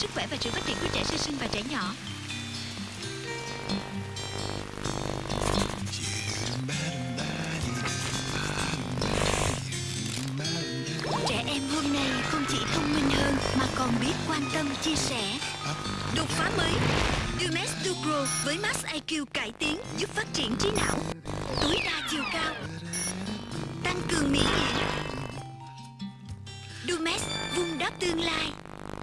sức khỏe và sự phát triển của trẻ sơ sinh và trẻ nhỏ. Trẻ em hôm nay không chỉ thông minh hơn mà còn biết quan tâm chia sẻ. Đột phá mới Dumex Ducro với Max IQ cải tiến giúp phát triển trí não, tối đa chiều cao, tăng cường miễn nhiễm. Dumex vun đắp tương lai.